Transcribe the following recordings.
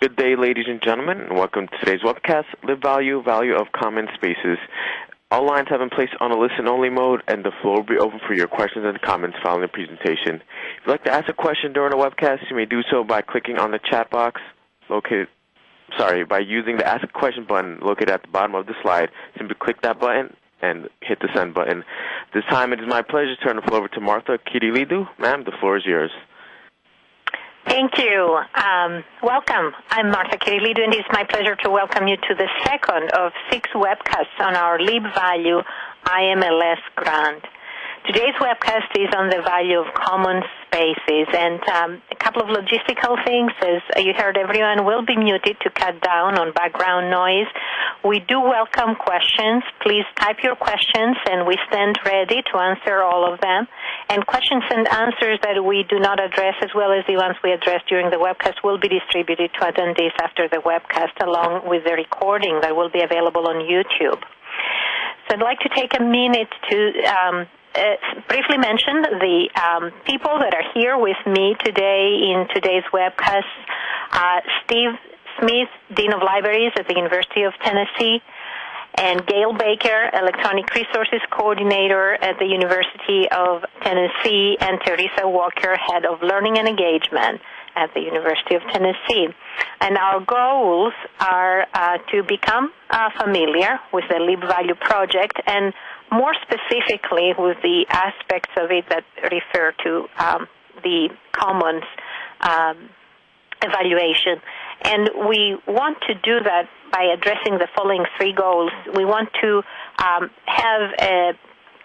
Good day, ladies and gentlemen, and welcome to today's webcast, LibValue, Value Value of Common Spaces. All lines have been placed on a listen-only mode, and the floor will be open for your questions and comments following the presentation. If you'd like to ask a question during the webcast, you may do so by clicking on the chat box located, sorry, by using the Ask a Question button located at the bottom of the slide. Simply click that button and hit the send button. This time it is my pleasure to turn the floor over to Martha Kyrillidou. Ma'am, the floor is yours. Thank you. Um, welcome. I'm Martha Kyrillidou, and it's my pleasure to welcome you to the second of six webcasts on our LibValue IMLS grant. Today's webcast is on the value of common spaces and um, a couple of logistical things. As you heard, everyone will be muted to cut down on background noise. We do welcome questions. Please type your questions and we stand ready to answer all of them. And questions and answers that we do not address as well as the ones we address during the webcast will be distributed to attendees after the webcast along with the recording that will be available on YouTube. So I'd like to take a minute to um, briefly mention the um, people that are here with me today in today's webcast. Uh, Steve Smith, Dean of Libraries at the University of Tennessee, and Gail Baker, Electronic Resources Coordinator at the University of Tennessee, and Teresa Walker, Head of Learning and Engagement at the University of Tennessee. And our goals are uh, to become uh, familiar with the LibValue project and more specifically with the aspects of it that refer to um, the commons um, evaluation. And we want to do that by addressing the following three goals. We want to um, have a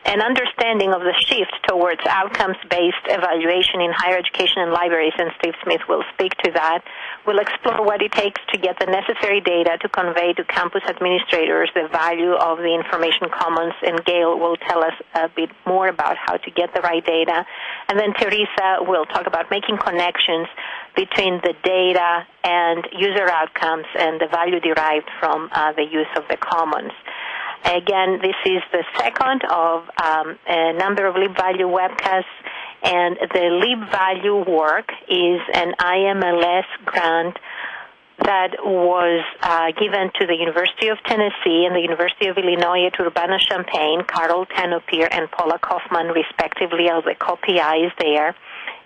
an understanding of the shift towards outcomes-based evaluation in higher education and libraries, and Steve Smith will speak to that. We'll explore what it takes to get the necessary data to convey to campus administrators the value of the information commons, and Gail will tell us a bit more about how to get the right data. And then Teresa will talk about making connections between the data and user outcomes and the value derived from uh, the use of the commons. Again, this is the second of um, a number of LibValue webcasts, and the LibValue work is an IMLS grant that was uh, given to the University of Tennessee and the University of Illinois at Urbana-Champaign, Carol Tenopir and Paula Kaufman, respectively, as the co-PIs there.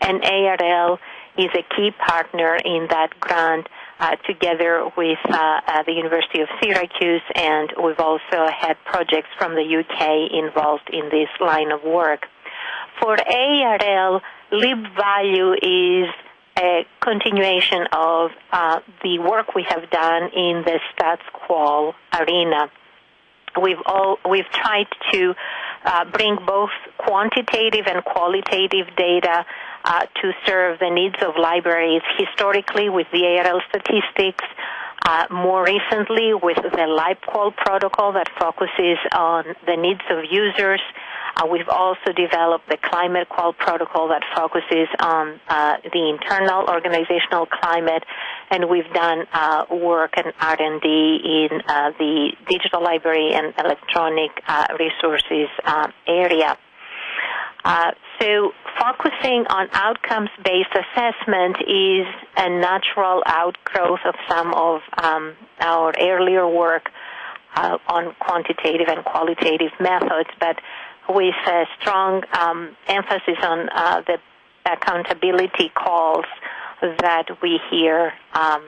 And ARL is a key partner in that grant uh, together with uh, uh, the University of Syracuse, and we've also had projects from the UK involved in this line of work. For ARL, LibValue is a continuation of uh, the work we have done in the StatsQual arena. We've all we've tried to uh, bring both quantitative and qualitative data uh, to serve the needs of libraries historically with the ARL statistics, uh, more recently with the LibQual protocol that focuses on the needs of users. Uh, we've also developed the ClimateQUAL protocol that focuses on uh, the internal organizational climate, and we've done uh, work and R&D in uh, the digital library and electronic uh, resources area. Uh, so focusing on outcomes-based assessment is a natural outgrowth of some of um, our earlier work uh, on quantitative and qualitative methods, but with a strong um, emphasis on uh, the accountability calls that we hear um,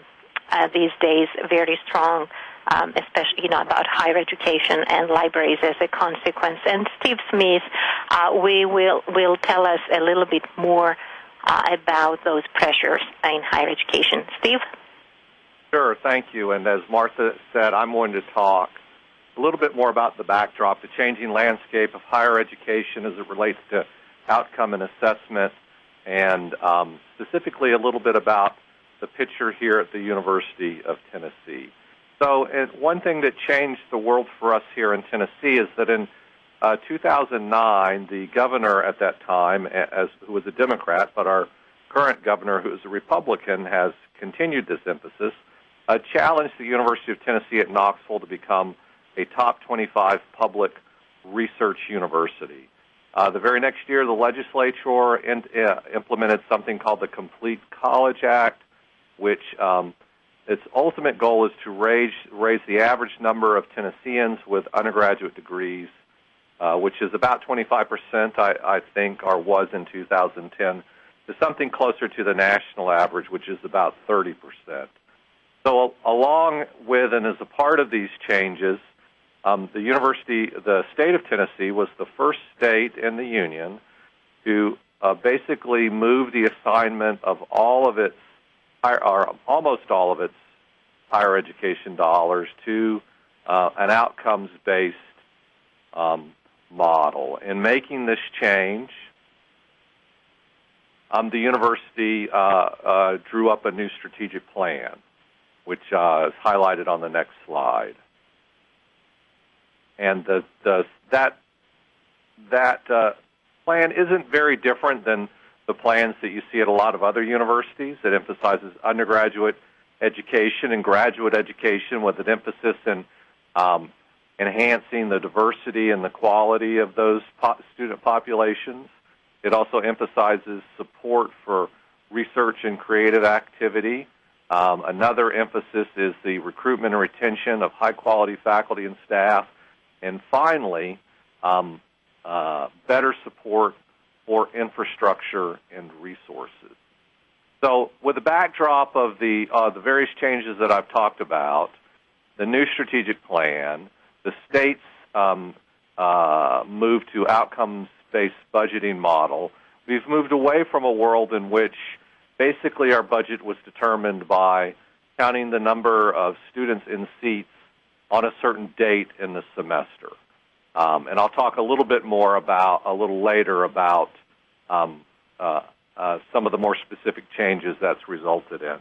uh, these days very strong um, especially you know about higher education and libraries as a consequence. And Steve Smith, uh, we will will tell us a little bit more uh, about those pressures in higher education. Steve. Sure, thank you. And as Martha said, I'm going to talk a little bit more about the backdrop, the changing landscape of higher education as it relates to outcome and assessment, and um, specifically a little bit about the picture here at the University of Tennessee. So, one thing that changed the world for us here in Tennessee is that in uh, 2009, the governor at that time, as who was a Democrat, but our current governor, who is a Republican, has continued this emphasis, uh, challenged the University of Tennessee at Knoxville to become a top 25 public research university. Uh, the very next year, the legislature in, uh, implemented something called the Complete College Act, which um, its ultimate goal is to raise raise the average number of Tennesseans with undergraduate degrees, uh, which is about 25 percent, I, I think, or was in 2010, to something closer to the national average, which is about 30 percent. So, along with and as a part of these changes, um, the university, the state of Tennessee, was the first state in the union to uh, basically move the assignment of all of its, or almost all of its higher education dollars to uh, an outcomes-based um, model. In making this change, um, the university uh, uh, drew up a new strategic plan, which uh, is highlighted on the next slide. And the, the, that that uh, plan isn't very different than the plans that you see at a lot of other universities. that emphasizes undergraduate education and graduate education with an emphasis in um, enhancing the diversity and the quality of those po- student populations. It also emphasizes support for research and creative activity. Um, another emphasis is the recruitment and retention of high quality faculty and staff. And finally, um, uh, better support for infrastructure and resources. So, with the backdrop of the uh, the various changes that I've talked about, the new strategic plan, the state's um, uh, move to outcomes-based budgeting model, we've moved away from a world in which basically our budget was determined by counting the number of students in seats on a certain date in the semester. Um, and I'll talk a little bit more about a little later about um, uh, uh, some of the more specific changes that's resulted in.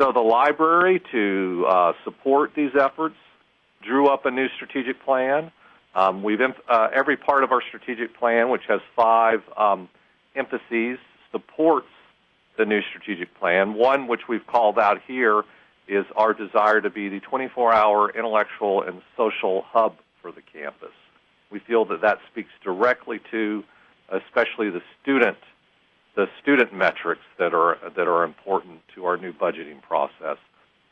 So the library, to uh, support these efforts, drew up a new strategic plan. Um, we've uh, every part of our strategic plan, which has five um, emphases, supports the new strategic plan. One, which we've called out here, is our desire to be the 24-hour intellectual and social hub for the campus. We feel that that speaks directly to, especially the student, the student metrics that are that are important to our new budgeting process.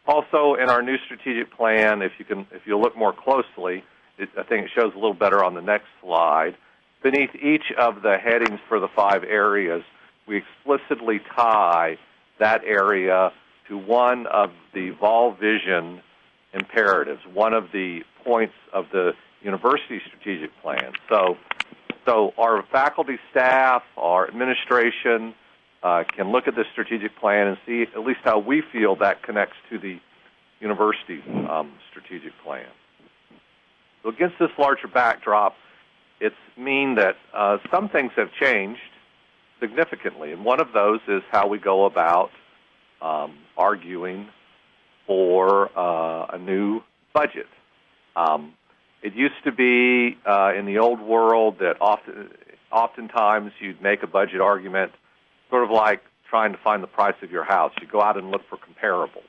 Also, in our new strategic plan, if you can, if you look more closely, it, I think it shows a little better on the next slide. Beneath each of the headings for the five areas, we explicitly tie that area to one of the Vol Vision imperatives, one of the points of the university strategic plan. So, so our faculty staff, our administration uh, can look at the strategic plan and see at least how we feel that connects to the university um, strategic plan. So against this larger backdrop, it's mean that uh, some things have changed significantly, and one of those is how we go about um, arguing for uh, a new budget. Um, it used to be uh, in the old world that often, oftentimes you'd make a budget argument, sort of like trying to find the price of your house. You go out and look for comparables.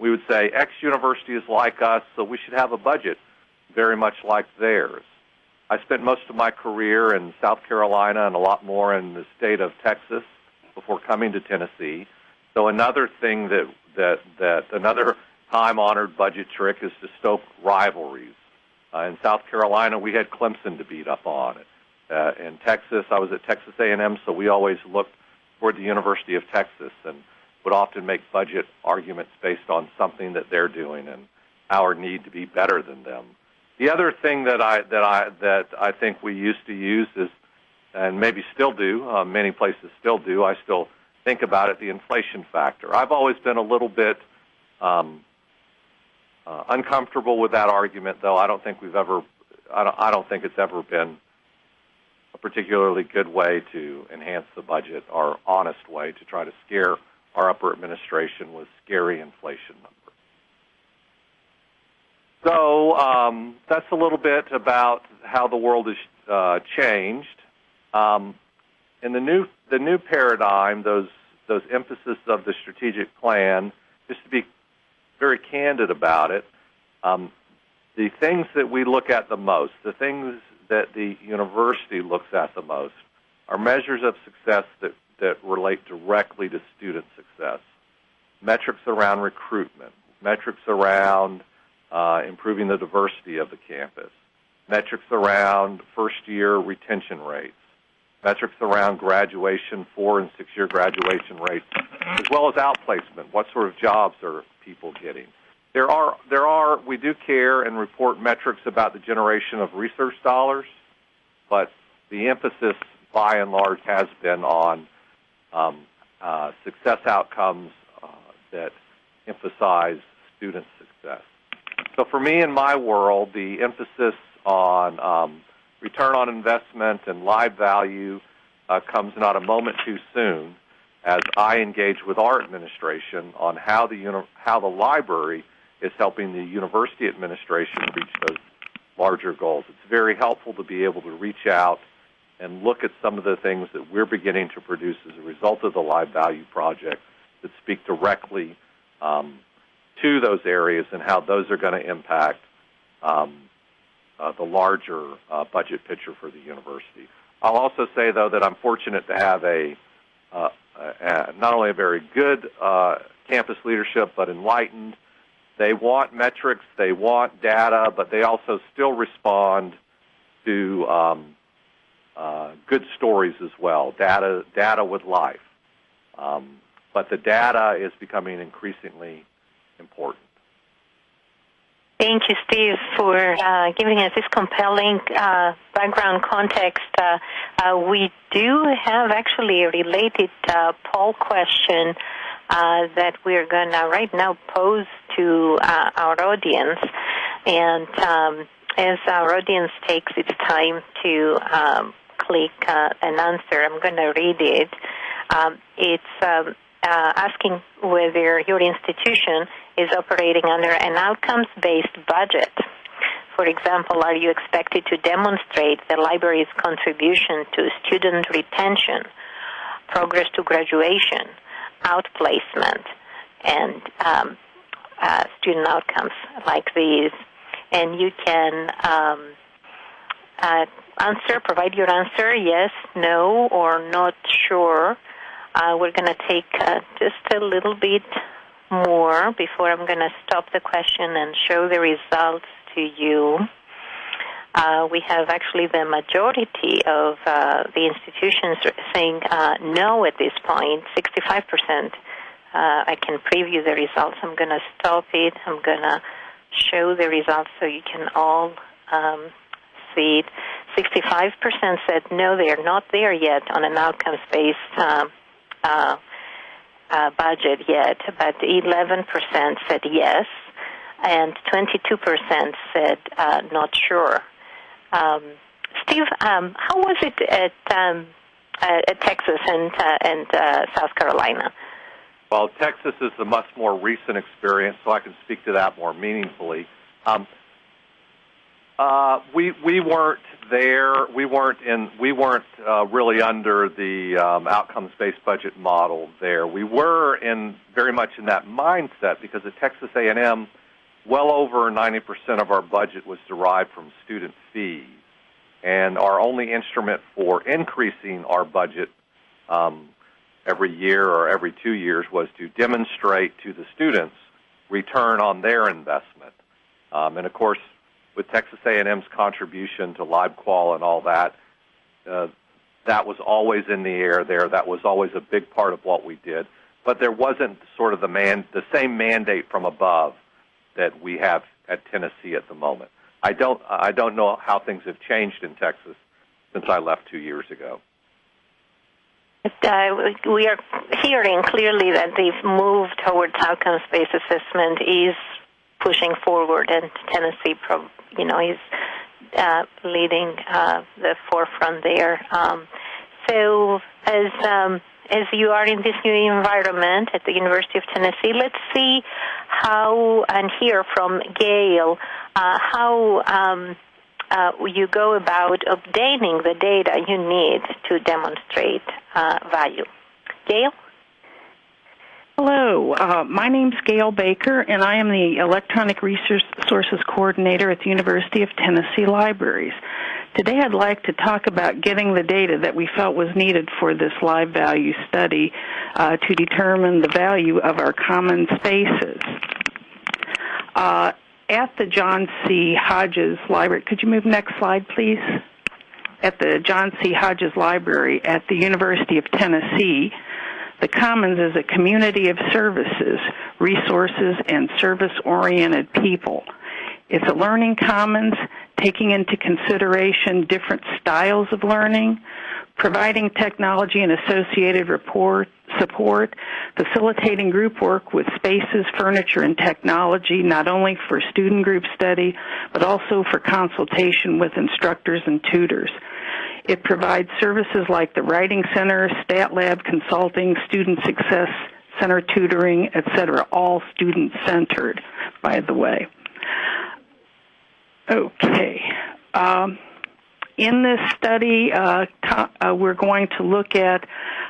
We would say X university is like us, so we should have a budget very much like theirs. I spent most of my career in South Carolina and a lot more in the state of Texas before coming to Tennessee. So another thing that that that another time-honored budget trick is to stoke rivalries. Uh, in South Carolina, we had Clemson to beat up on. Uh, in Texas, I was at Texas A&M, so we always looked toward the University of Texas and would often make budget arguments based on something that they're doing and our need to be better than them. The other thing that I that I that I think we used to use is, and maybe still do, uh, many places still do. I still think about it, the inflation factor. I've always been a little bit um, uh, uncomfortable with that argument, though. I don't think we've ever. I don't, I don't think it's ever been a particularly good way to enhance the budget or honest way to try to scare our upper administration with scary inflation numbers. So um, that's a little bit about how the world has uh, changed. Um, in the new the new paradigm, those those emphasis of the strategic plan, just to be very candid about it. Um, the things that we look at the most, the things that the university looks at the most, are measures of success that, that relate directly to student success. Metrics around recruitment, metrics around uh, improving the diversity of the campus, metrics around first year retention rates, metrics around graduation, four and six year graduation rates, as well as outplacement. What sort of jobs are people getting? There are, there are, we do care and report metrics about the generation of research dollars, but the emphasis by and large has been on um, uh, success outcomes uh, that emphasize student success. So for me in my world, the emphasis on um, return on investment and LibValue uh, comes not a moment too soon as I engage with our administration on how the uni- how the library is helping the university administration reach those larger goals. It's very helpful to be able to reach out and look at some of the things that we're beginning to produce as a result of the LibValue Project that speak directly um, to those areas and how those are going to impact um, uh, the larger uh, budget picture for the university. I'll also say, though, that I'm fortunate to have a, uh, a not only a very good uh, campus leadership, but enlightened. They want metrics, they want data, but they also still respond to um, uh, good stories as well. Data, data with life. Um, but the data is becoming increasingly important. Thank you, Steve, for uh, giving us this compelling uh, background context. Uh, uh we do have actually a related uh, poll question uh, that we're going to right now pose to our audience. And um, as our audience takes its time to um, click an answer, I'm going to read it. Um, it's um, asking whether your institution is operating under an outcomes-based budget. For example, are you expected to demonstrate the library's contribution to student retention, progress to graduation, outplacement, and um, uh, student outcomes like these? And you can um, uh, answer, provide your answer, yes, no, or not sure. Uh, we're going to take uh, just a little bit more before I'm going to stop the question and show the results to you. Uh, we have actually the majority of uh, the institutions saying uh, no at this point, 65%. Uh, I can preview the results. I'm going to stop it. I'm going to show the results so you can all um, see it. 65% said no, they are not there yet on an outcomes-based uh, uh, budget yet, but 11% said yes, and 22% said uh, not sure. Um, Steve, um, how was it at, um, uh, at Texas and, uh, and uh, South Carolina? Well, Texas is a much more recent experience, so I can speak to that more meaningfully. Um, uh, we we weren't there. We weren't in. We weren't uh, really under the um, outcomes-based budget model there. We were in very much in that mindset because at Texas A&M, well over 90% of our budget was derived from student fees, and our only instrument for increasing our budget um, every year or every two years was to demonstrate to the students return on their investment. Um, and of course, with Texas A&M's contribution to LibQual and all that, uh, that was always in the air there. That was always a big part of what we did. But there wasn't sort of the man, the same mandate from above that we have at Tennessee at the moment. I don't, I don't know how things have changed in Texas since I left two years ago. Uh, we are hearing clearly that they've moved towards outcomes-based assessment is pushing forward, and Tennessee you know, he's uh, leading uh, the forefront there. Um, so as um, as you are in this new environment at the University of Tennessee, let's see how and hear from Gail uh, how um, uh, you go about obtaining the data you need to demonstrate uh, value. Gail? Hello, uh, my name's Gail Baker, and I am the Electronic Resources Coordinator at the University of Tennessee Libraries. Today I'd like to talk about getting the data that we felt was needed for this LibValue study uh, to determine the value of our common spaces. Uh, at the John C. Hodges Library, could you move next slide, please? At the John C. Hodges Library at the University of Tennessee, the Commons is a community of services, resources, and service oriented people. It's a learning commons taking into consideration different styles of learning, providing technology and associated report, support, facilitating group work with spaces, furniture, and technology, not only for student group study, but also for consultation with instructors and tutors. It provides services like the Writing Center, Stat Lab consulting, Student Success Center tutoring, etc., all student centered, by the way. Okay. Um, in this study, uh, uh, we're going to look at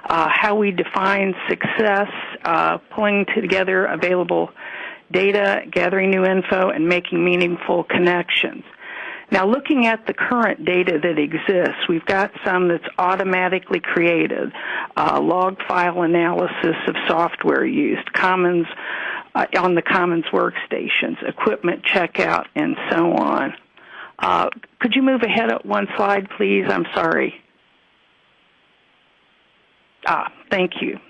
uh, how we define success, uh, pulling together available data, gathering new info, and making meaningful connections. Now, looking at the current data that exists, we've got some that's automatically created, uh, log file analysis of software used, commons uh, on the commons workstations, equipment checkout, and so on. Uh, could you move ahead one slide, please? I'm sorry. Ah, thank you.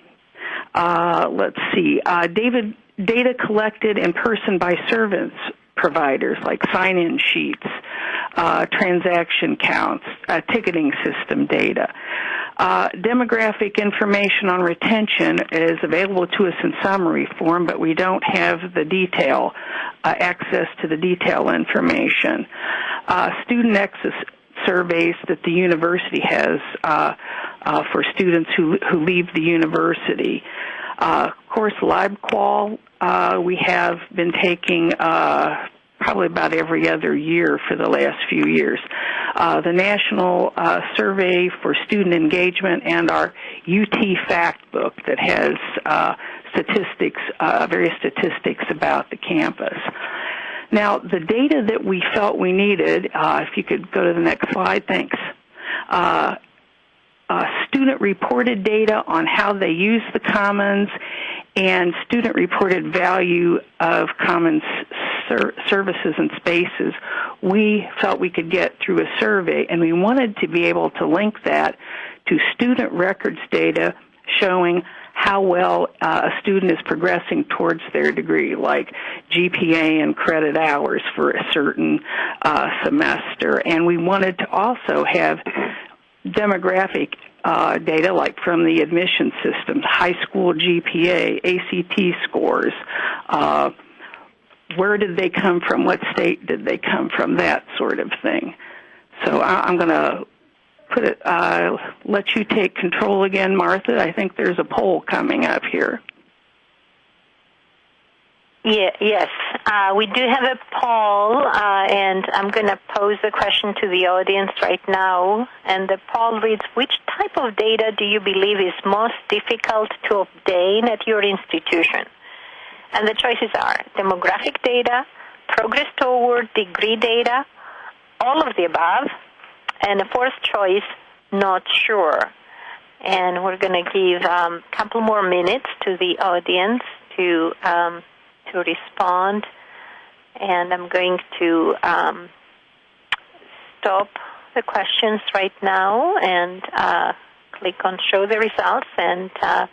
Uh, let's see. Uh, David, data collected in person by service providers like sign-in sheets, uh, transaction counts, uh, ticketing system data. Uh, demographic information on retention is available to us in summary form, but we don't have the detail, uh, access to the detail information. Uh, student access surveys that the university has uh, uh, for students who, who leave the university. Uh, of course, LibQual, we have been taking probably about every other year for the last few years. Uh, the National uh, Survey for Student Engagement and our UT Fact Book that has uh, statistics, uh, various statistics about the campus. Now, the data that we felt we needed, uh, if you could go to the next slide, thanks. Uh, student reported data on how they use the commons and student reported value of commons ser- services and spaces we felt we could get through a survey and we wanted to be able to link that to student records data showing how well uh, a student is progressing towards their degree, like GPA and credit hours for a certain uh, semester. And we wanted to also have demographic uh, data like from the admission systems, high school GPA, ACT scores, uh, where did they come from, what state did they come from, that sort of thing. So I, am going to put it, uh, let you take control again, Martha. I think there's a poll coming up here. Yeah, yes, uh, we do have a poll, uh, and I'm going to pose the question to the audience right now. And the poll reads: Which type of data do you believe is most difficult to obtain at your institution? And the choices are demographic data, progress toward degree data, all of the above, and the fourth choice, not sure. And we're going to give a um, couple more minutes to the audience to um, to respond, and I'm going to um, stop the questions right now and uh, click on show the results. And uh,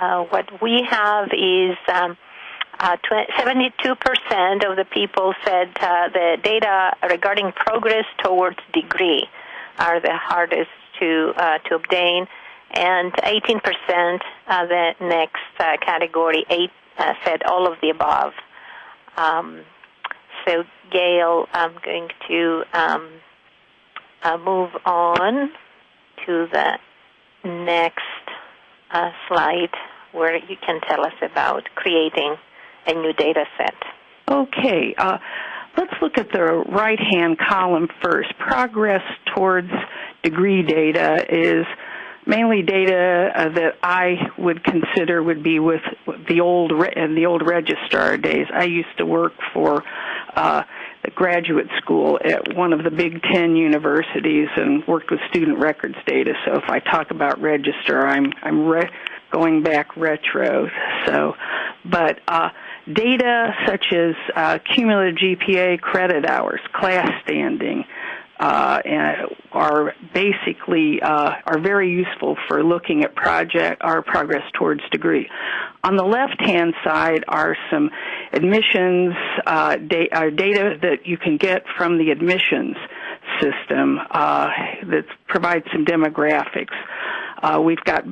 uh, what we have is um, 72% uh, of the people said uh, the data regarding progress towards degree are the hardest to uh, to obtain, and 18% of the next category, eight uh, said all of the above. Um, so, Gail, I'm going to um, uh, move on to the next uh, slide where you can tell us about creating a new data set. Okay. Uh, let's look at the right hand column first. Progress towards degree data is mainly data uh, that I would consider would be with the old re- the old registrar days. I used to work for uh, the graduate school at one of the Big Ten universities and worked with student records data. So if I talk about register, I'm I'm re- going back retro. So, but uh, data such as uh, cumulative GPA, credit hours, class standing, uh, are basically uh, are very useful for looking at project our progress towards degree. On the left hand side are some admissions uh, da- uh, data that you can get from the admissions system uh, that provides some demographics. Uh, we've got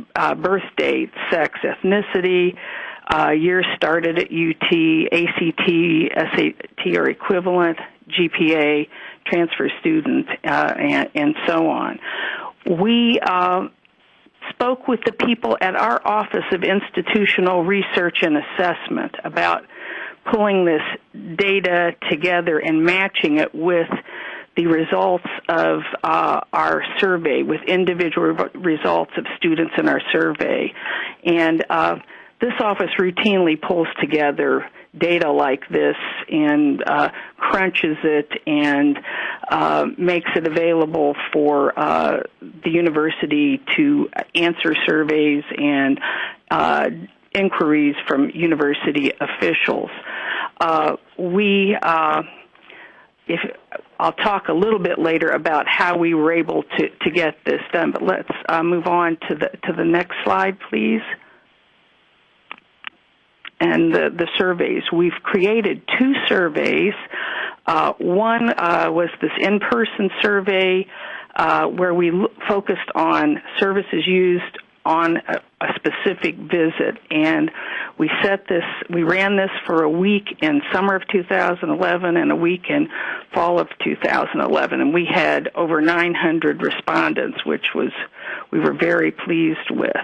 birth date, sex, ethnicity. Uh, years started at UT, ACT, SAT or equivalent, GPA, transfer student, uh, and, and, so on. We uh, spoke with the people at our Office of Institutional Research and Assessment about pulling this data together and matching it with the results of uh, our survey, with individual results of students in our survey. And uh, this office routinely pulls together data like this and uh, crunches it and uh, makes it available for uh, the university to answer surveys and uh, inquiries from university officials. Uh, we uh, if I'll talk a little bit later about how we were able to, to get this done, but let's move on to the to the next slide, please and the, the surveys. We've created two surveys. Uh, one uh, was this in-person survey uh, where we l- focused on services used on a, a, specific visit, and we set this. We ran this for a week in summer of 2011 and a week in fall of 2011, and we had over 900 respondents, which was we were very pleased with.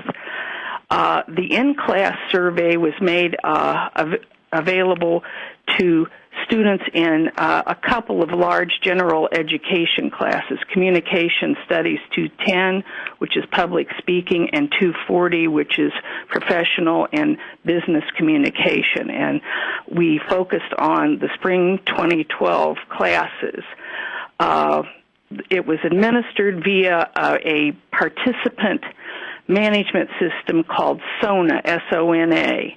Uh, the in-class survey was made uh, av- available to students in uh, a couple of large general education classes, Communication Studies 210, which is public speaking, and 240, which is professional and business communication. And we focused on the spring 2012 classes. Uh, it was administered via uh, a participant management system called SONA, S-O-N-A.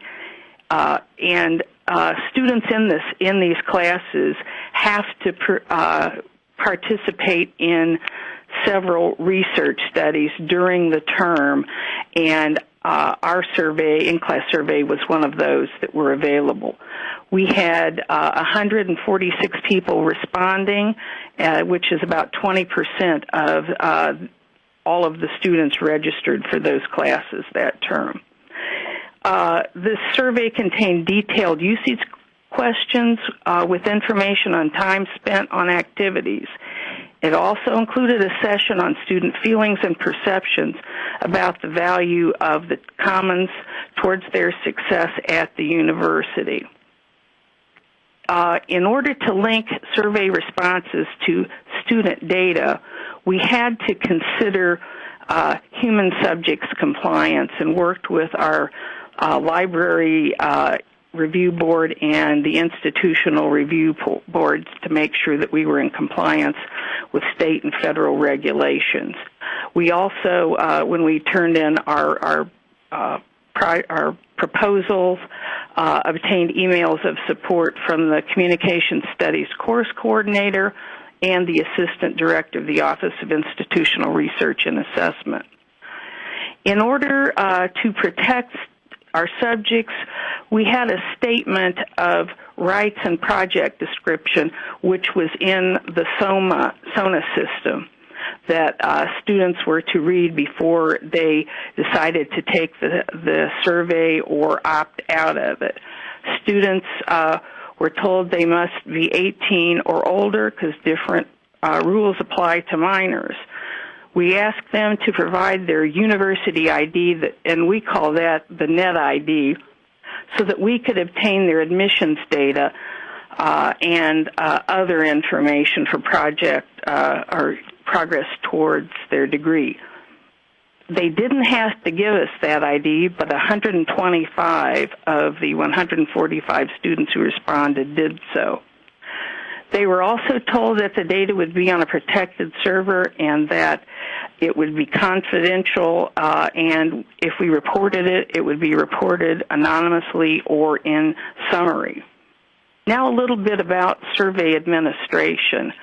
Uh, and uh, students in this in these classes have to per, uh, participate in several research studies during the term, and uh, our survey, in-class survey, was one of those that were available. We had uh, 146 people responding, uh, which is about 20% of uh, all of the students registered for those classes that term. Uh, this survey contained detailed usage questions uh, with information on time spent on activities. It also included a session on student feelings and perceptions about the value of the commons towards their success at the university. Uh, in order to link survey responses to student data, we had to consider uh, human subjects compliance and worked with our uh, library uh, review board and the institutional review boards to make sure that we were in compliance with state and federal regulations. We also, uh, when we turned in our our uh, pri- our proposals, uh, obtained emails of support from the Communication Studies course coordinator and the Assistant Director of the Office of Institutional Research and Assessment. In order uh, to protect our subjects, we had a statement of rights and project description, which was in the SOMA, SONA system that uh, students were to read before they decided to take the, the survey or opt out of it. Students uh, we're told they must be 18 or older because different uh, rules apply to minors. We ask them to provide their university ID, that, and we call that the net ID, so that we could obtain their admissions data uh, and uh, other information for project uh, or progress towards their degree they didn't have to give us that ID, but 125 of the 145 students who responded did so. They were also told that the data would be on a protected server and that it would be confidential, uh, and if we reported it, it would be reported anonymously or in summary. Now, a little bit about survey administration.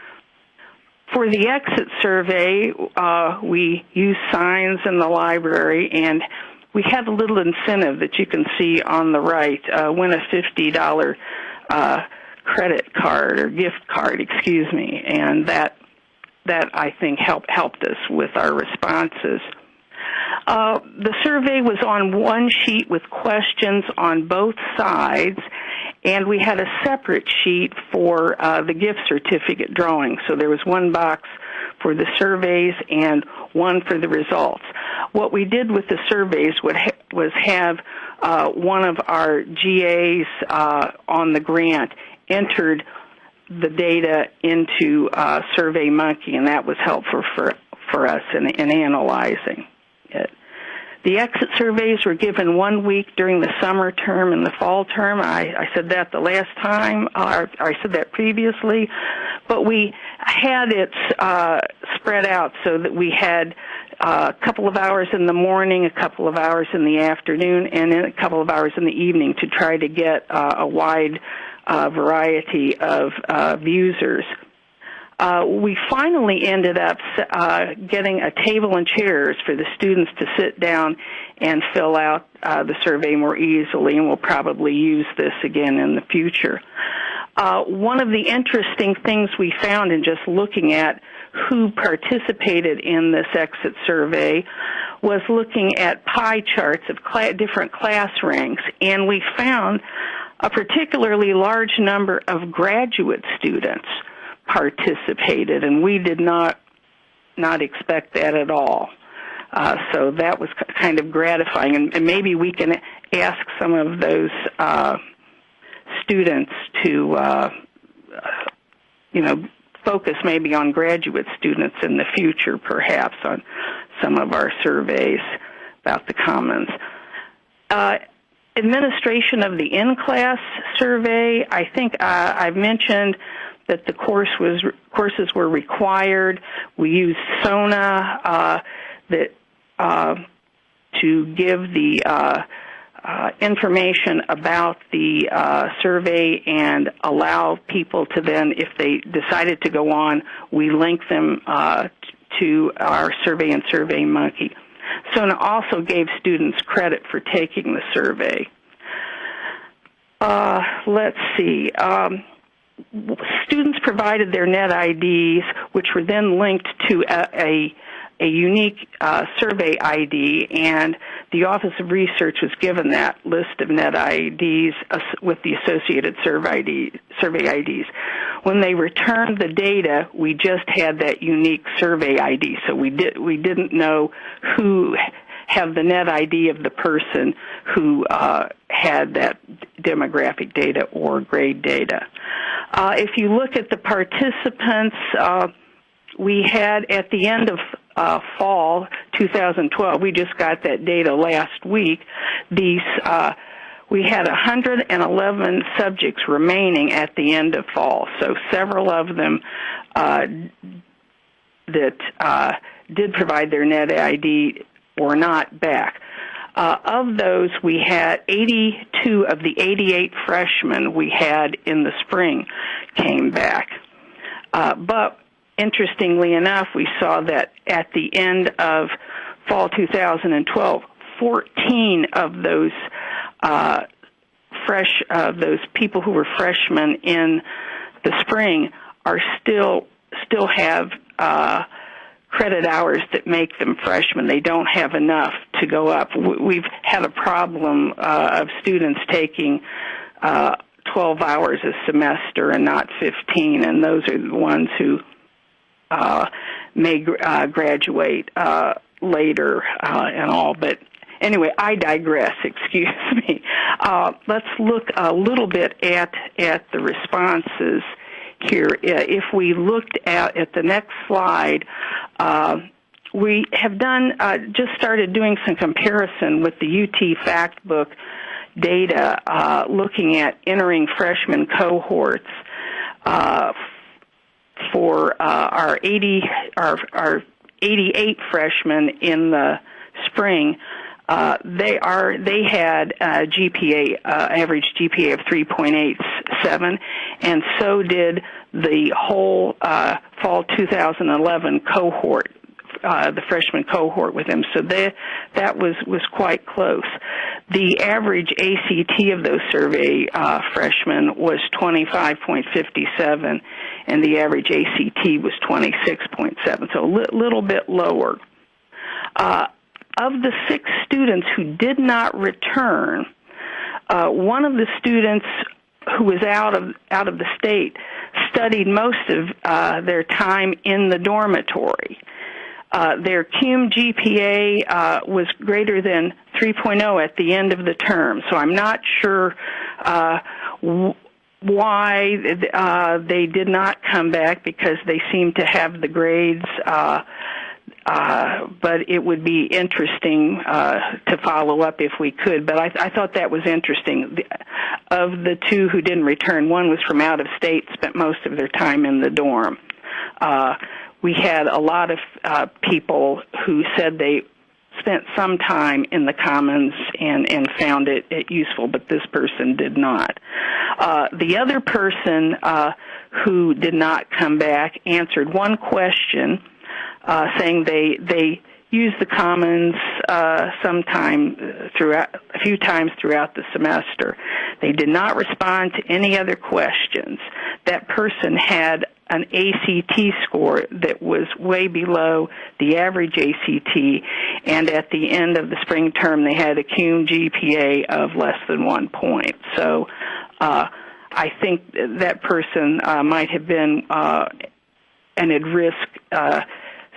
For the exit survey, uh, we use signs in the library, and we have a little incentive that you can see on the right. Uh, win a $50 uh, credit card or gift card, excuse me, and that that I think helped helped us with our responses. Uh, the survey was on one sheet with questions on both sides, and we had a separate sheet for uh, the gift certificate drawing. So there was one box for the surveys and one for the results. What we did with the surveys was have uh, one of our GAs uh, on the grant entered the data into uh, SurveyMonkey, and that was helpful for for us in, in analyzing it. The exit surveys were given one week during the summer term and the fall term. I, I said that the last time, uh, I said that previously, but we had it uh, spread out so that we had uh, a couple of hours in the morning, a couple of hours in the afternoon, and then a couple of hours in the evening to try to get uh, a wide uh, variety of uh, users. Uh, we finally ended up uh, getting a table and chairs for the students to sit down and fill out uh, the survey more easily, and we'll probably use this again in the future. Uh, one of the interesting things we found in just looking at who participated in this exit survey was looking at pie charts of cl- different class ranks, and we found a particularly large number of graduate students participated, and we did not not expect that at all. Uh, so that was kind of gratifying, and, and, maybe we can ask some of those uh, students to, uh, you know, focus maybe on graduate students in the future, perhaps on some of our surveys about the commons. Uh, administration of the in-class survey, I think uh, I've mentioned that the course was courses were required. We used SONA uh, that uh, to give the uh, uh information about the uh, survey and allow people to then, if they decided to go on, we link them uh, to our survey and SurveyMonkey. SONA also gave students credit for taking the survey. Uh, let's see. Um, students provided their net IDs, which were then linked to a, a, a unique uh, survey ID, and the Office of Research was given that list of net IDs with the associated survey, ID, survey IDs. When they returned the data, we just had that unique survey ID, so we did we didn't know who have the net ID of the person who uh, had that demographic data or grade data. Uh, if you look at the participants, uh, we had at the end of uh, fall 2012, we just got that data last week, these uh, we had 111 subjects remaining at the end of fall. So several of them uh, that uh, did provide their net ID were not back. Uh, of those, we had 82 of the 88 freshmen we had in the spring came back. Uh, but interestingly enough, we saw that at the end of fall 2012, 14 of those uh, fresh, uh, those people who were freshmen in the spring are still still have uh, credit hours that make them freshmen. They don't have enough to go up. We've had a problem uh, of students taking uh, 12 hours a semester and not 15, and those are the ones who uh, may uh, graduate uh, later uh, and all. But anyway, I digress. Excuse me. Uh, let's look a little bit at at the responses here. If we looked at, at the next slide, uh, we have done uh, just started doing some comparison with the UT Factbook data, uh, looking at entering freshman cohorts uh, for uh, our 80 our, our 88 freshmen in the spring, uh, they are they had a GPA uh, average GPA of 3.87, and so did the whole uh, fall 2011 cohort. Uh, the freshman cohort with them, so that that was was quite close. The average ACT of those survey uh, freshmen was 25.57, and the average ACT was 26.7, so a li- little bit lower. Uh, of the six students who did not return, uh, one of the students who was out of out of the state studied most of uh, their time in the dormitory. Uh, their cum GPA uh, was greater than 3.0 at the end of the term, so I'm not sure uh, w- why uh, they did not come back because they seem to have the grades uh, uh, but it would be interesting uh, to follow up if we could. But I, I thought that was interesting. Of the two who didn't return, one was from out of state, spent most of their time in the dorm. Uh, we had a lot of uh, people who said they spent some time in the commons and and found it, it useful, but this person did not. Uh, the other person uh, who did not come back answered one question uh, saying they they use the commons uh, sometime throughout a few times throughout the semester. They did not respond to any other questions. That person had an ACT score that was way below the average ACT, and at the end of the spring term, they had a cum GPA of less than one point. So, uh, I think that person uh, might have been uh, an at risk.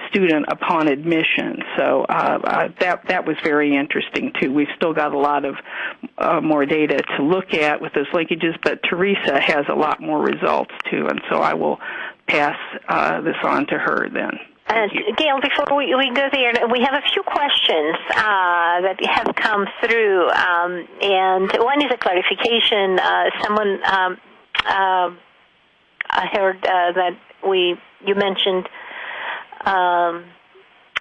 Uh, student upon admission. So uh, uh, that that was very interesting too. We've still got a lot of uh, more data to look at with those linkages, but Teresa has a lot more results too, and so I will pass uh, this on to her then. And Gail, before we, we go there, we have a few questions uh, that have come through, um, and one is a clarification. Uh, someone um, uh, I heard uh, that we you mentioned um,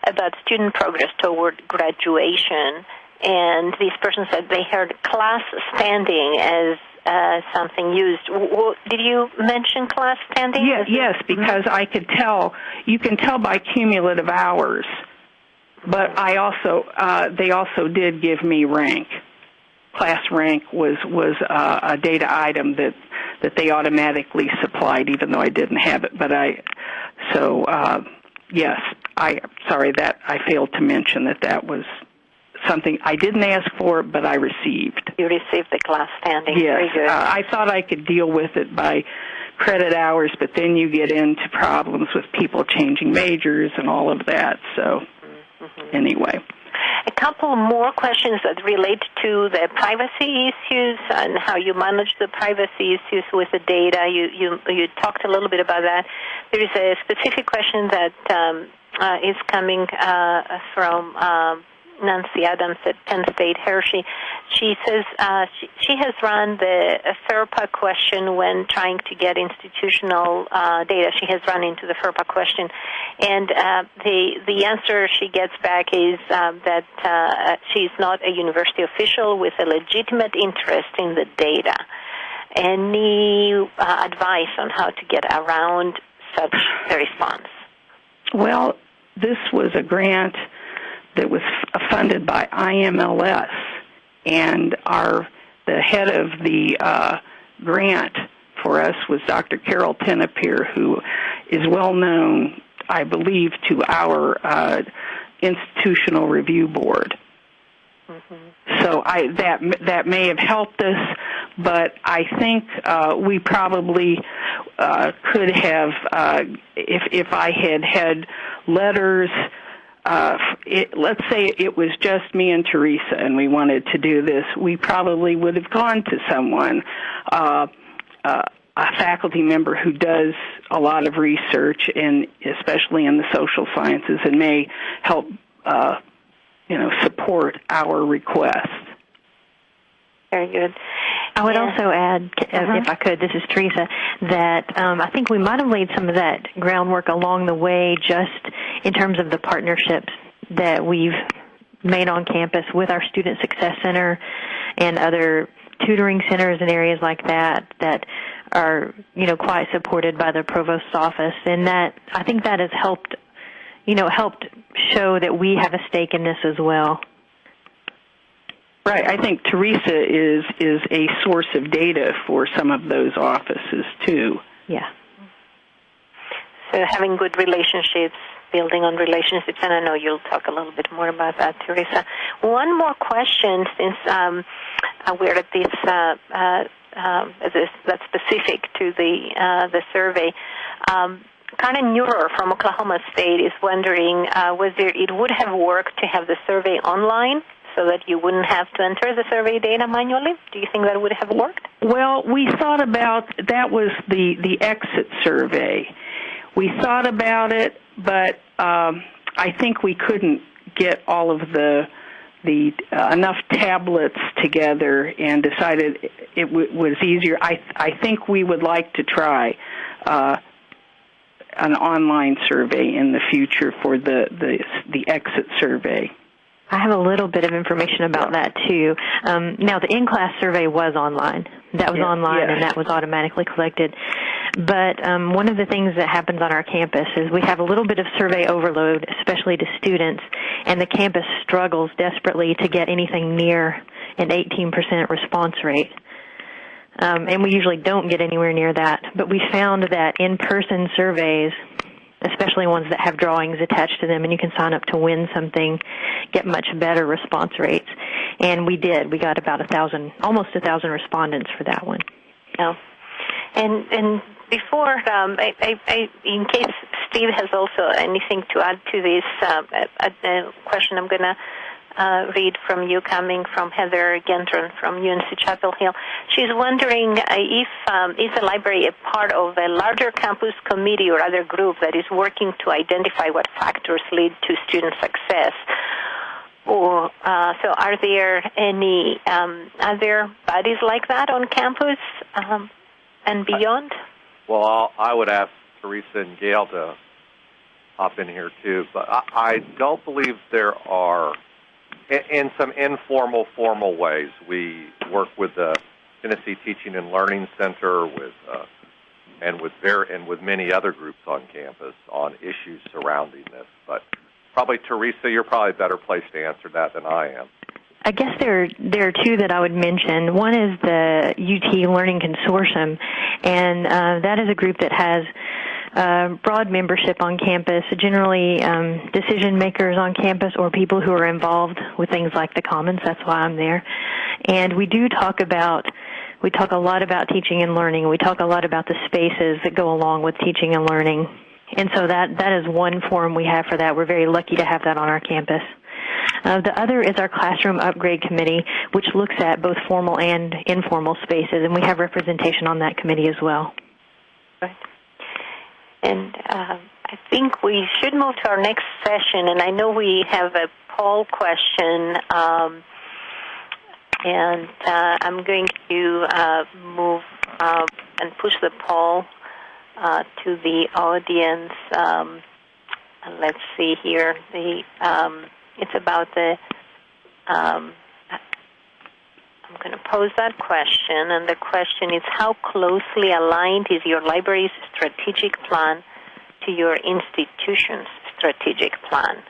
about student progress toward graduation, and this person said they heard class standing as uh, something used. W- did you mention class standing? Yeah, yes, because. I could tell. You can tell by cumulative hours, but I also uh, they also did give me rank. Class rank was was uh, a data item that that they automatically supplied, even though I didn't have it. But I so. Uh, yes, I sorry that I failed to mention that that was something I didn't ask for, but I received. You received the class standing. Yes, uh, I thought I could deal with it by credit hours, but then you get into problems with people changing majors and all of that. So, mm-hmm. anyway. A couple more questions that relate to the privacy issues and how you manage the privacy issues with the data. You you you talked a little bit about that. There is a specific question that um, uh, is coming uh, from. Um, Nancy Adams at Penn State Hershey. She says uh, she, she has run the FERPA question when trying to get institutional uh, data. She has run into the FERPA question, and uh, the the answer she gets back is uh, that uh, she's not a university official with a legitimate interest in the data. Any uh, advice on how to get around such a response? Well, this was a grant that was funded by IMLS, and our the head of the uh, grant for us was Dr. Carol Tenopir, who is well known, I believe, to our uh, institutional review board. Mm-hmm. So I that that may have helped us, but I think uh, we probably uh, could have uh, if if I had had letters uh, it, let's say it was just me and Teresa and we wanted to do this, we probably would have gone to someone, uh, uh, a faculty member who does a lot of research and especially in the social sciences and may help, uh, you know, support our request. Very good. I would yeah. also add, uh, uh-huh. if I could, this is Teresa, that um, I think we might have laid some of that groundwork along the way just in terms of the partnerships that we've made on campus with our Student Success Center and other tutoring centers and areas like that that are you know quite supported by the provost's office and that I think that has helped you know helped show that we have a stake in this as well. Right. I think Teresa is is a source of data for some of those offices too. Yeah. So having good relationships, building on relationships, and I know you'll talk a little bit more about that, Teresa. One more question, since um, we're at this, uh, uh, uh, this that's specific to the uh, the survey. Um, Karen Neurer from Oklahoma State is wondering uh, whether it would have worked to have the survey online so that you wouldn't have to enter the survey data manually? Do you think that would have worked? Well, we thought about that was the the exit survey. We thought about it, but um, I think we couldn't get all of the the uh, enough tablets together and decided it w- was easier. I I think we would like to try uh, an online survey in the future for the the the exit survey. I have a little bit of information about that too. Um, now, the in-class survey was online. That was Yeah, online, yeah. and that was automatically collected. But um, one of the things that happens on our campus is we have a little bit of survey overload, especially to students, and the campus struggles desperately to get anything near an 18% response rate. Um, and we usually don't get anywhere near that. But we found that in-person surveys, especially ones that have drawings attached to them, and you can sign up to win something, get much better response rates. And we did. We got about a thousand, almost a thousand respondents for that one. No. And and before, um, I, I, I, in case Steve has also anything to add to this uh, uh, question, I'm going to uh, read from you coming from Heather Gendron from UNC Chapel Hill. She's wondering uh, if um, is the library a part of a larger campus committee or other group that is working to identify what factors lead to student success. Or uh, so, are there any um, other bodies like that on campus um, and beyond? Well, I'll, I would ask Teresa and Gail to hop in here too, but I, I don't believe there are. In, some informal, formal ways, we work with the Tennessee Teaching and Learning Center, with uh, and with ver- and with many other groups on campus on issues surrounding this. But probably Teresa, you're probably a better place to answer that than I am. I guess there there are two that I would mention. One is the UT Learning Consortium, and uh, that is a group that has uh, broad membership on campus, generally um, decision makers on campus or people who are involved with things like the Commons. That's why I'm there. And we do talk about we talk a lot about teaching and learning. We talk a lot about the spaces that go along with teaching and learning. And so that that is one forum we have for that. We're very lucky to have that on our campus. Uh, the other is our classroom upgrade committee, which looks at both formal and informal spaces, and we have representation on that committee as well. And uh, I think we should move to our next session. And I know we have a poll question, um, and uh, I'm going to uh, move uh, and push the poll uh, to the audience. Um, let's see here. The um, it's about the. I'm going to pose that question, and the question is how closely aligned is your library's strategic plan to your institution's strategic plan?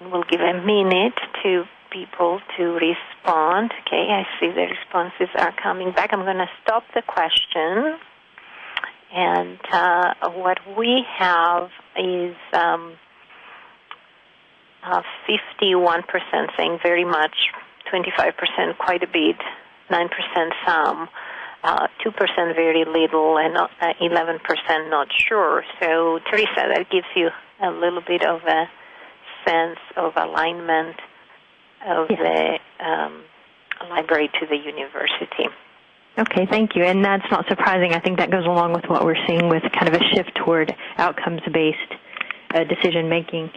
We'll give a minute to people to respond. Okay, I see the responses are coming back. I'm going to stop the question. And uh, what we have is um, uh, 51% saying very much, 25% quite a bit, 9% some, uh, 2% very little, and uh, 11% not sure. So, Teresa, that gives you a little bit of a sense of alignment of Yes. the um, library to the university. Okay, thank you. And that's not surprising. I think that goes along with what we're seeing with kind of a shift toward outcomes based uh, decision making.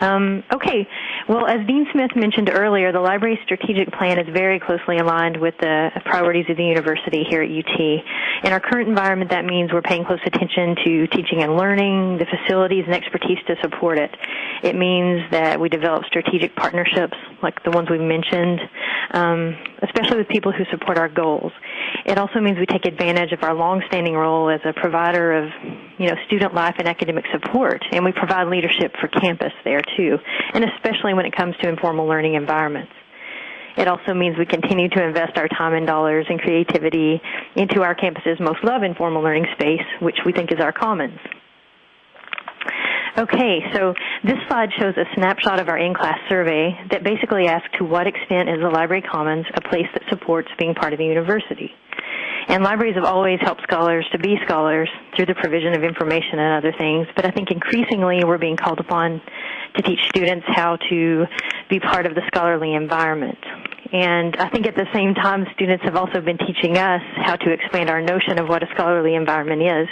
Um, okay, Well, as Dean Smith mentioned earlier, the library's strategic plan is very closely aligned with the priorities of the university here at UT. In our current environment, that means we're paying close attention to teaching and learning, the facilities and expertise to support it. It means that we develop strategic partnerships like the ones we've mentioned, um, especially with people who support our goals. It also means we take advantage of our long-standing role as a provider of, you know, student life and academic support, and we provide leadership for campus there too, and especially when it comes to informal learning environments. It also means we continue to invest our time and dollars and creativity into our campus's most loved informal learning space, which we think is our commons. Okay, so this slide shows a snapshot of our in-class survey that basically asks to what extent is the Library Commons a place that supports being part of the university. And libraries have always helped scholars to be scholars through the provision of information and other things, but I think increasingly we're being called upon to teach students how to be part of the scholarly environment. And I think at the same time, students have also been teaching us how to expand our notion of what a scholarly environment is.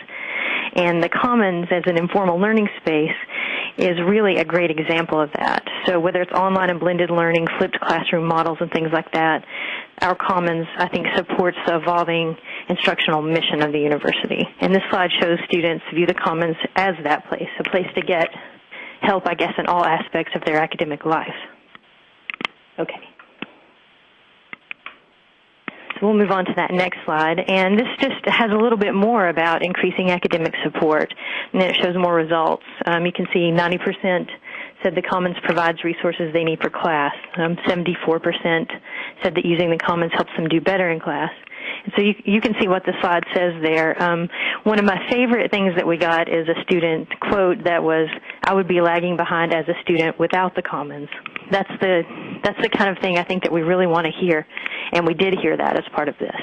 And the Commons as an informal learning space is really a great example of that. So whether it's online and blended learning, flipped classroom models and things like that, our Commons, I think, supports the evolving instructional mission of the university. And this slide shows students view the Commons as that place, a place to get help, I guess, in all aspects of their academic life. Okay. So we'll move on to that next slide. And this just has a little bit more about increasing academic support. And it shows more results. Um, you can see 90% said the Commons provides resources they need for class. Um, 74% said that using the Commons helps them do better in class. So you, you can see what the slide says there. Um, one of my favorite things that we got is a student quote that was, "I would be lagging behind as a student without the Commons." That's the that's the kind of thing I think that we really want to hear, and we did hear that as part of this.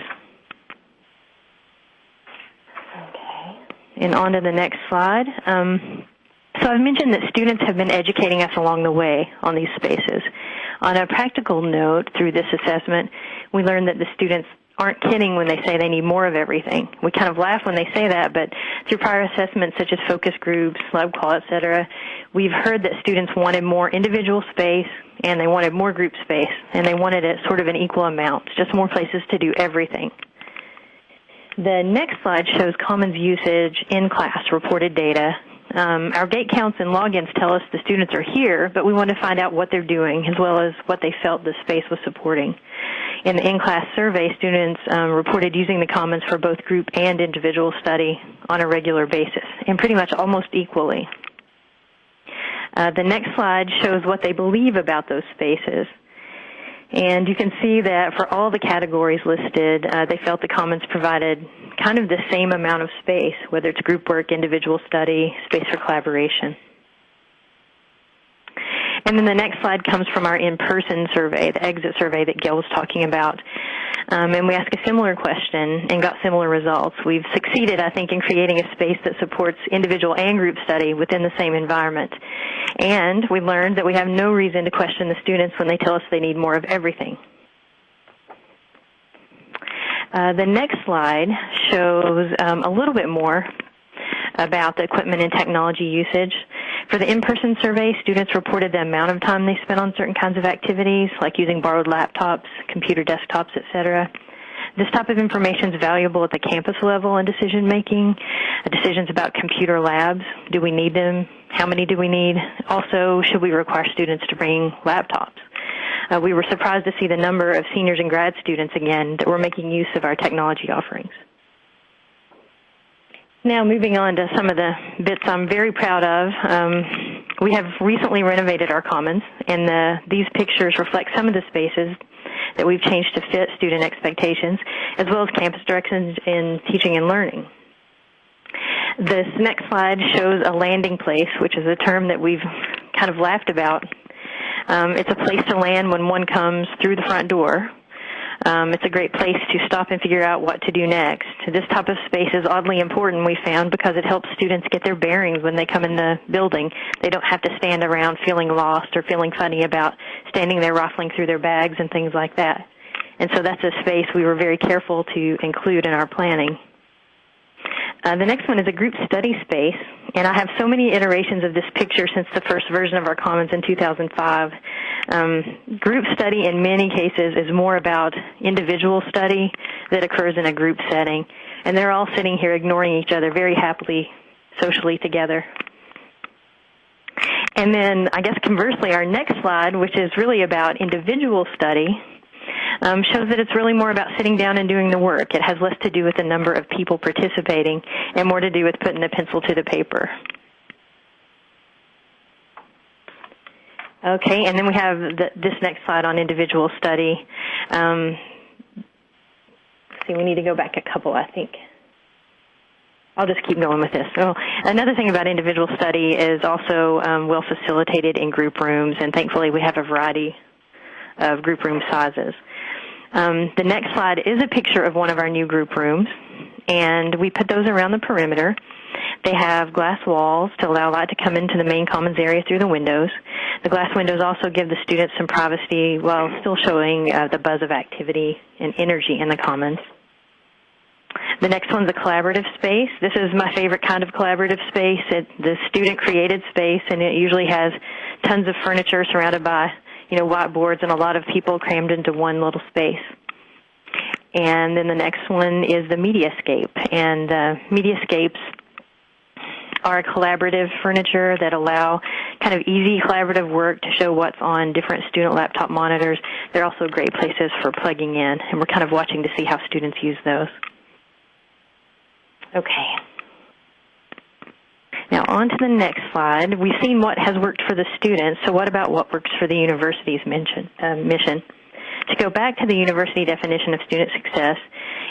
Okay, and on to the next slide. Um, so I've mentioned that students have been educating us along the way on these spaces. On a practical note, through this assessment, we learned that the students aren't kidding when they say they need more of everything. We kind of laugh when they say that, but through prior assessments such as focus groups, LibQUAL, etc., we've heard that students wanted more individual space and they wanted more group space and they wanted it sort of an equal amount, just more places to do everything. The next slide shows Commons usage in class reported data um, our gate counts and logins tell us the students are here, but we want to find out what they're doing as well as what they felt the space was supporting. In the in-class survey, students um, reported using the Commons for both group and individual study on a regular basis, and pretty much almost equally. Uh, the next slide shows what they believe about those spaces. And you can see that for all the categories listed, uh, they felt the Commons provided kind of the same amount of space, whether it's group work, individual study, space for collaboration. And then the next slide comes from our in-person survey, the exit survey that Gail was talking about. Um, and we asked a similar question and got similar results. We've succeeded, I think, in creating a space that supports individual and group study within the same environment. And we learned that we have no reason to question the students when they tell us they need more of everything. Uh, the next slide shows um, a little bit more about the equipment and technology usage. For the in-person survey, students reported the amount of time they spent on certain kinds of activities, like using borrowed laptops, computer desktops, etc. This type of information is valuable at the campus level in decision making. Decisions about computer labs. Do we need them? How many do we need? Also, should we require students to bring laptops? Uh, we were surprised to see the number of seniors and grad students again that were making use of our technology offerings. Now, moving on to some of the bits I'm very proud of. Um, we have recently renovated our commons, and the, these pictures reflect some of the spaces that we've changed to fit student expectations, as well as campus directions in teaching and learning. This next slide shows a landing place, which is a term that we've kind of laughed about. Um, it's a place to land when one comes through the front door, um, it's a great place to stop and figure out what to do next. This type of space is oddly important, we found, because it helps students get their bearings when they come in the building. They don't have to stand around feeling lost or feeling funny about standing there rifling through their bags and things like that. And so that's a space we were very careful to include in our planning. Uh, the next one is a group study space, and I have so many iterations of this picture since the first version of our Commons in 2005. Um, group study in many cases is more about individual study that occurs in a group setting, and they're all sitting here ignoring each other very happily socially together. And then I guess conversely, our next slide, which is really about individual study, um, shows that it's really more about sitting down and doing the work. It has less to do with the number of people participating and more to do with putting the pencil to the paper. Okay, and then we have the, this next slide on individual study. Um, see, we need to go back a couple, I think. I'll just keep going with this. So another thing about individual study is also um, well facilitated in group rooms, and thankfully we have a variety of group room sizes. Um, the next slide is a picture of one of our new group rooms, and we put those around the perimeter. They have glass walls to allow light to come into the main commons area through the windows. The glass windows also give the students some privacy while still showing uh, the buzz of activity and energy in the commons. The next one's a collaborative space. This is my favorite kind of collaborative space. It's the student created space and it usually has tons of furniture surrounded by, you know, whiteboards and a lot of people crammed into one little space. And then the next one is the Mediascape. And uh, Mediascapes are collaborative furniture that allow kind of easy collaborative work to show what's on different student laptop monitors. They're also great places for plugging in, and we're kind of watching to see how students use those. Okay. Now on to the next slide. We've seen what has worked for the students, so what about what works for the university's mission? Uh, mission? To go back to the university definition of student success,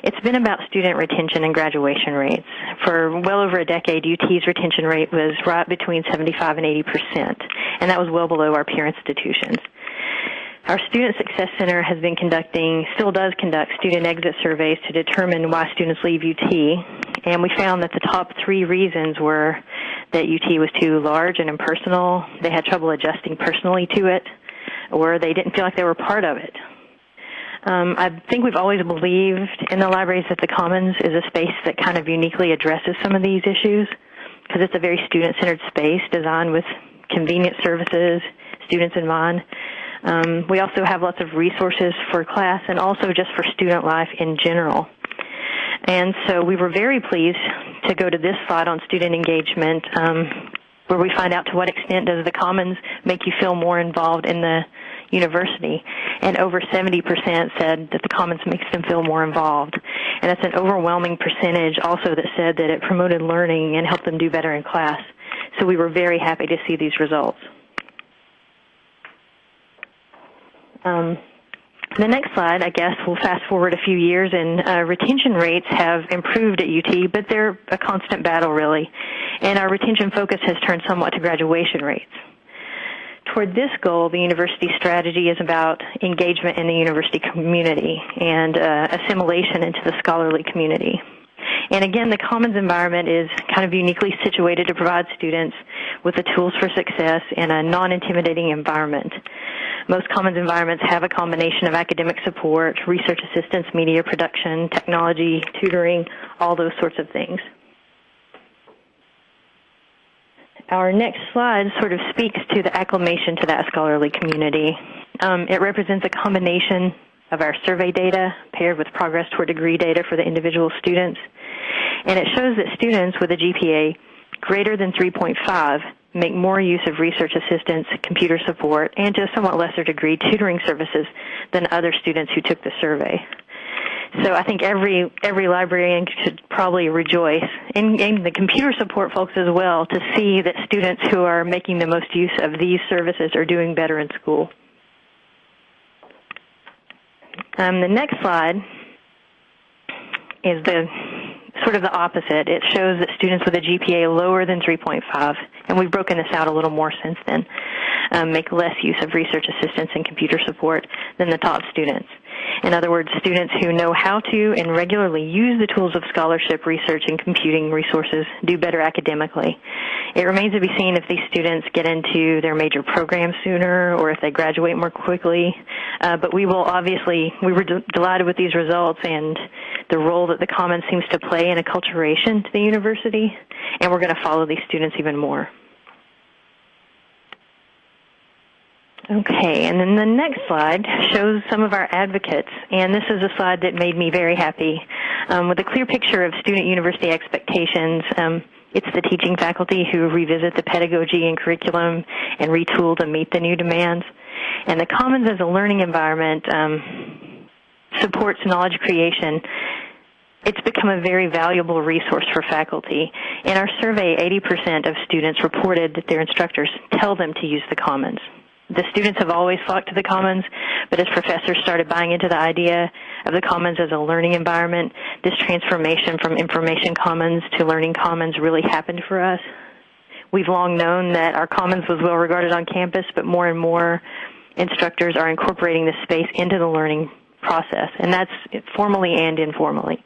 it's been about student retention and graduation rates. For well over a decade, UT's retention rate was right between 75 and 80 percent, and that was well below our peer institutions. Our Student Success Center has been conducting, still does conduct student exit surveys to determine why students leave UT, and we found that the top three reasons were that UT was too large and impersonal, they had trouble adjusting personally to it, or they didn't feel like they were part of it. Um, I think we've always believed in the libraries that the Commons is a space that kind of uniquely addresses some of these issues because it's a very student-centered space designed with convenient services, students in mind. Um, we also have lots of resources for class and also just for student life in general. And so we were very pleased to go to this slide on student engagement, um, where we find out to what extent does the Commons make you feel more involved in the university. And over 70% said that the Commons makes them feel more involved. And that's an overwhelming percentage also that said that it promoted learning and helped them do better in class. So we were very happy to see these results. Um, the next slide, I guess, we'll fast forward a few years, and uh, retention rates have improved at UT, but they're a constant battle, really. And our retention focus has turned somewhat to graduation rates. Toward this goal, the university strategy is about engagement in the university community and uh, assimilation into the scholarly community. And again, the Commons environment is kind of uniquely situated to provide students with the tools for success in a non-intimidating environment. Most Commons environments have a combination of academic support, research assistance, media production, technology, tutoring, all those sorts of things. Our next slide sort of speaks to the acclimation to that scholarly community. Um, it represents a combination of our survey data paired with progress toward degree data for the individual students. And it shows that students with a GPA greater than 3.5 make more use of research assistance, computer support, and to a somewhat lesser degree tutoring services than other students who took the survey. So I think every every librarian should probably rejoice, and, and the computer support folks as well, to see that students who are making the most use of these services are doing better in school. Um, the next slide is the sort of the opposite. It shows that students with a GPA lower than 3.5, and we've broken this out a little more since then, um, make less use of research assistance and computer support than the top students. In other words, students who know how to and regularly use the tools of scholarship, research, and computing resources do better academically. It remains to be seen if these students get into their major program sooner or if they graduate more quickly. Uh, but we will obviously, we were de- delighted with these results and the role that the Commons seems to play in acculturation to the university, and we're going to follow these students even more. Okay, and then the next slide shows some of our advocates, and this is a slide that made me very happy. Um, with a clear picture of student university expectations, um, it's the teaching faculty who revisit the pedagogy and curriculum and retool to meet the new demands. And the Commons as a learning environment um, supports knowledge creation. It's become a very valuable resource for faculty. In our survey, 80% of students reported that their instructors tell them to use the Commons the students have always flocked to the Commons, but as professors started buying into the idea of the Commons as a learning environment, this transformation from information commons to learning commons really happened for us. We've long known that our commons was well regarded on campus, but more and more instructors are incorporating this space into the learning process, and that's formally and informally.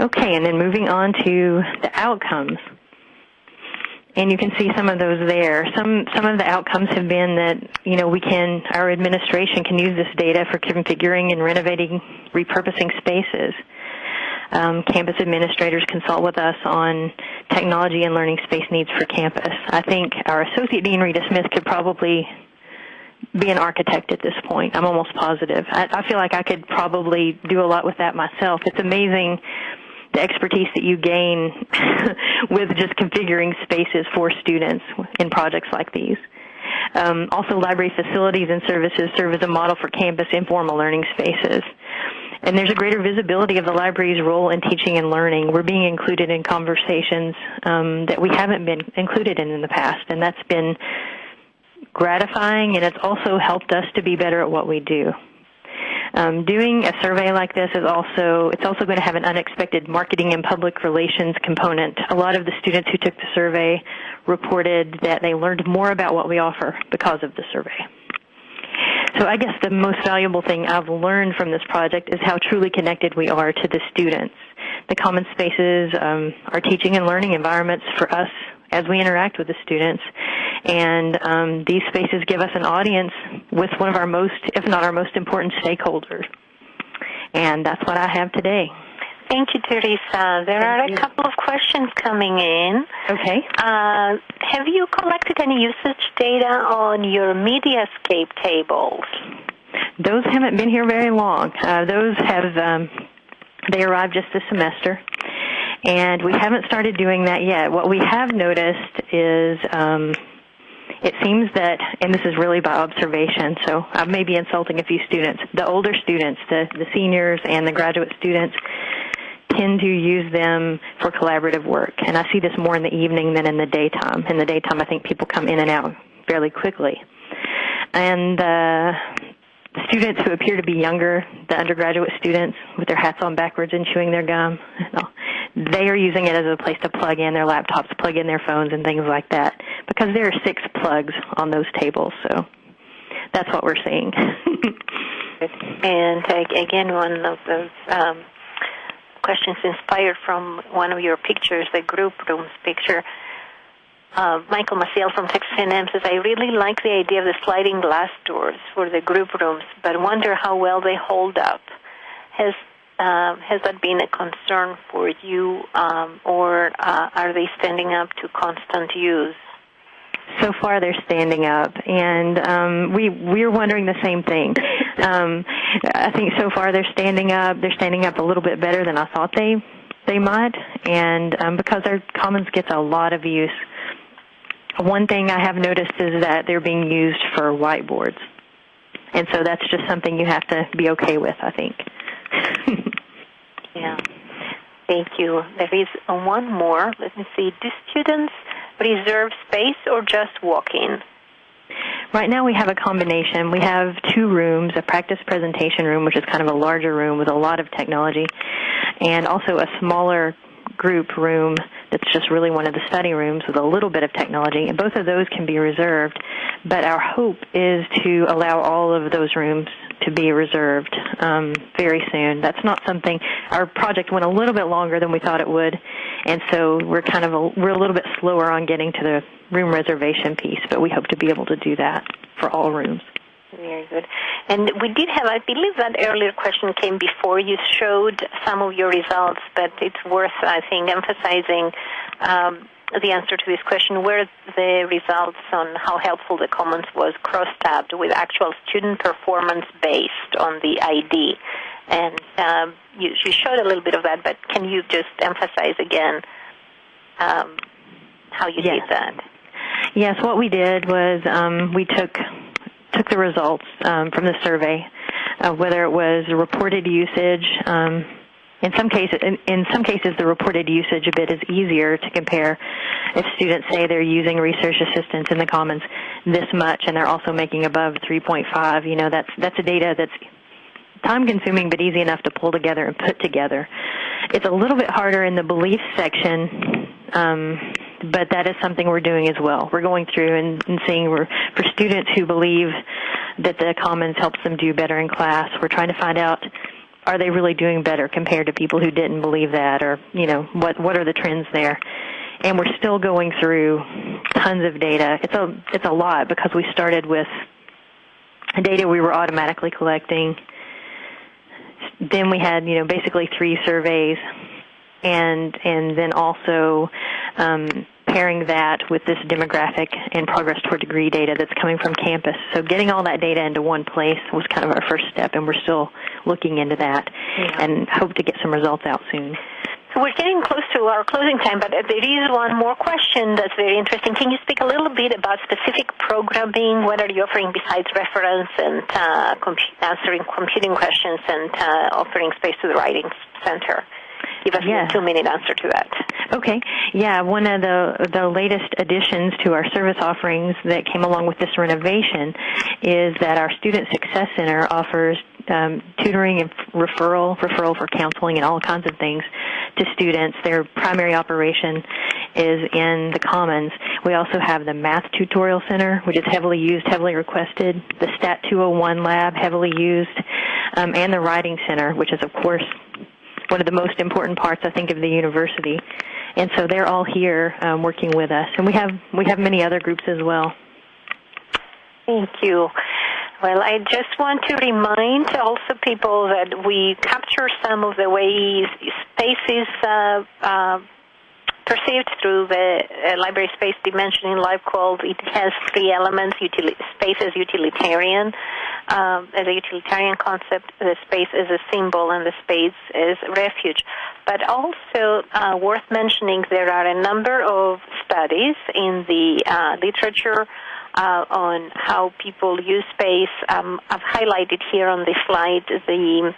Okay, and then moving on to the outcomes and you can see some of those there. Some some of the outcomes have been that you know we can our administration can use this data for configuring and renovating, repurposing spaces. Um, campus administrators consult with us on technology and learning space needs for campus. I think our associate dean Rita Smith could probably be an architect at this point. I'm almost positive. I, I feel like I could probably do a lot with that myself. It's amazing the expertise that you gain with just configuring spaces for students in projects like these. Um, also, library facilities and services serve as a model for campus informal learning spaces. And there's a greater visibility of the library's role in teaching and learning. We're being included in conversations um, that we haven't been included in in the past, and that's been gratifying, and it's also helped us to be better at what we do. Um, doing a survey like this is also it's also going to have an unexpected marketing and public relations component. A lot of the students who took the survey reported that they learned more about what we offer because of the survey. So I guess the most valuable thing I've learned from this project is how truly connected we are to the students. The common spaces um, are teaching and learning environments for us as we interact with the students. And um, these spaces give us an audience with one of our most, if not our most important stakeholders. And that's what I have today. Thank you, Teresa. There Thank are you. a couple of questions coming in. Okay. Uh, have you collected any usage data on your Mediascape tables? Those haven't been here very long. Uh, those have um, they arrived just this semester, and we haven't started doing that yet. What we have noticed is um, it seems that, and this is really by observation, so I may be insulting a few students. The older students, the, the seniors and the graduate students, tend to use them for collaborative work. And I see this more in the evening than in the daytime. In the daytime, I think people come in and out fairly quickly. And uh, students who appear to be younger, the undergraduate students with their hats on backwards and chewing their gum, they are using it as a place to plug in their laptops, plug in their phones, and things like that. Because there are six plugs on those tables, so that's what we're seeing. and again, one of those um, questions inspired from one of your pictures, the group rooms picture uh, Michael Maciel from Texas A&M says, I really like the idea of the sliding glass doors for the group rooms, but wonder how well they hold up. Has uh, has that been a concern for you, um, or uh, are they standing up to constant use? So far, they're standing up, and um, we we're wondering the same thing. Um, I think so far they're standing up. They're standing up a little bit better than I thought they they might, and um, because our commons gets a lot of use one thing I have noticed is that they're being used for whiteboards. And so that's just something you have to be okay with, I think. yeah. Thank you. There is one more. Let me see. Do students reserve space or just walk in? Right now we have a combination. We have two rooms, a practice presentation room, which is kind of a larger room with a lot of technology, and also a smaller group room that's just really one of the study rooms with a little bit of technology, and both of those can be reserved. But our hope is to allow all of those rooms to be reserved um, very soon. That's not something. Our project went a little bit longer than we thought it would, and so we're kind of a, we're a little bit slower on getting to the room reservation piece. But we hope to be able to do that for all rooms. Very good. And we did have, I believe that earlier question came before you showed some of your results, but it's worth, I think, emphasizing. Um, the answer to this question were the results on how helpful the Commons was cross-tabbed with actual student performance based on the ID. And um, you, you, showed a little bit of that, but can you just emphasize again um, how you yes. did that? Yes, what we did was um, we took took the results um, from the survey, uh, whether it was reported usage. In some cases, in, in, some cases, the reported usage a bit is easier to compare. If students say they're using research assistance in the Commons this much, and they're also making above 3.5, you know, that's that's a data that's time consuming but easy enough to pull together and put together. It's a little bit harder in the belief section. Um, but that is something we're doing as well. We're going through and, and seeing for students who believe that the Commons helps them do better in class, we're trying to find out are they really doing better compared to people who didn't believe that or, you know, what, what are the trends there? And we're still going through tons of data. It's a, it's a lot because we started with data we were automatically collecting. Then we had, you know, basically three surveys and and then also um, pairing that with this demographic and progress toward degree data that's coming from campus. So getting all that data into one place was kind of our first step, and we're still looking into that yeah. and hope to get some results out soon. So we're getting close to our closing time, but there is one more question that's very interesting. Can you speak a little bit about specific programming? What are you offering besides reference and uh, answering computing questions and uh, offering space to the writing center? Give us yeah. a two-minute answer to that. Okay. Yeah, one of the the latest additions to our service offerings that came along with this renovation is that our Student Success Center offers um, tutoring and referral, referral for counseling and all kinds of things to students. Their primary operation is in the Commons. We also have the Math Tutorial Center, which is heavily used, heavily requested, the Stat 201 Lab, heavily used, um, and the Writing Center, which is, of course, one of the most important parts, I think, of the university. And so they're all here um, working with us, and we have we have many other groups as well. Thank you. Well, I just want to remind also people that we capture some of the ways spaces uh, uh, perceived through the uh, library space dimension in life, LibQUAL. It has three elements: utili- space as utilitarian, um, as a utilitarian concept, the space is a symbol, and the space is refuge. But also uh, worth mentioning, there are a number of studies in the uh, literature. Uh, on how people use space. Um, I've highlighted here on the slide the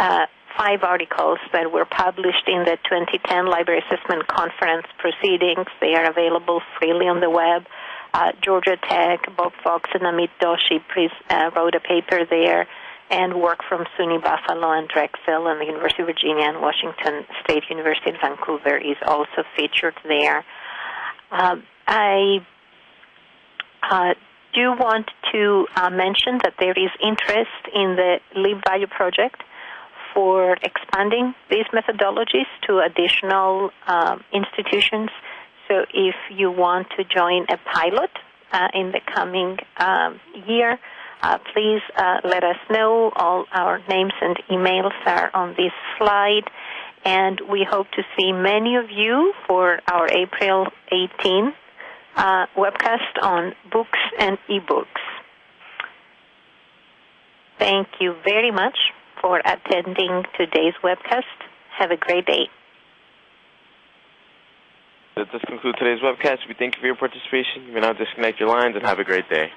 uh, five articles that were published in the 2010 Library Assessment Conference proceedings. They are available freely on the web. Uh, Georgia Tech, Bob Fox and Amit Doshi uh, wrote a paper there, and work from SUNY Buffalo and Drexel and the University of Virginia and Washington State University in Vancouver is also featured there. Um, I uh, do want to uh, mention that there is interest in the LibValue project for expanding these methodologies to additional um, institutions. So if you want to join a pilot uh, in the coming um, year, uh, please uh, let us know. All our names and emails are on this slide. And we hope to see many of you for our April 18 uh, webcast on books and ebooks. Thank you very much for attending today's webcast. Have a great day. That does conclude today's webcast. We thank you for your participation. You may now disconnect your lines and have a great day.